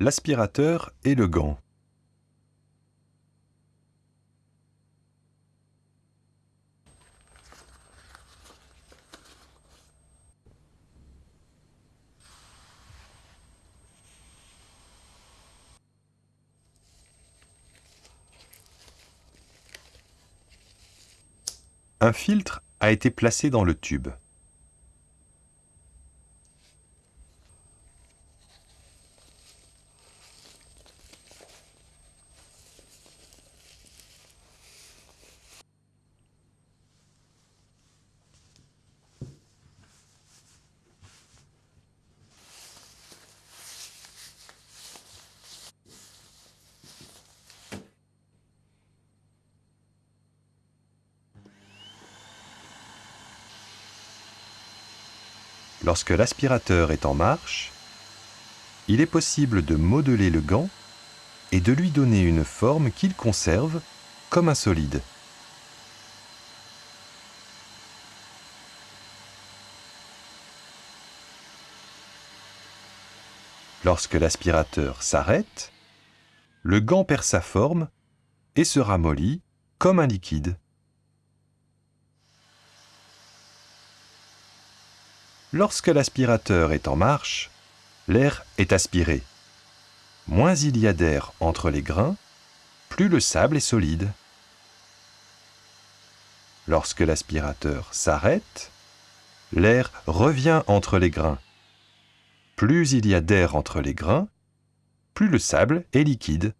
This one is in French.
l'aspirateur et le gant. Un filtre a été placé dans le tube. Lorsque l'aspirateur est en marche, il est possible de modeler le gant et de lui donner une forme qu'il conserve comme un solide. Lorsque l'aspirateur s'arrête, le gant perd sa forme et se ramollit comme un liquide. Lorsque l'aspirateur est en marche, l'air est aspiré. Moins il y a d'air entre les grains, plus le sable est solide. Lorsque l'aspirateur s'arrête, l'air revient entre les grains. Plus il y a d'air entre les grains, plus le sable est liquide.